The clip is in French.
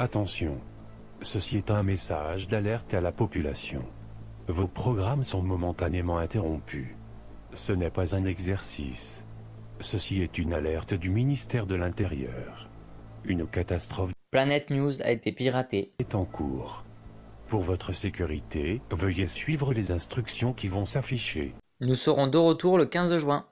Attention, ceci est un message d'alerte à la population. Vos programmes sont momentanément interrompus. Ce n'est pas un exercice. Ceci est une alerte du ministère de l'Intérieur. Une catastrophe Planet News a été piraté. est en cours. Pour votre sécurité, veuillez suivre les instructions qui vont s'afficher. Nous serons de retour le 15 juin.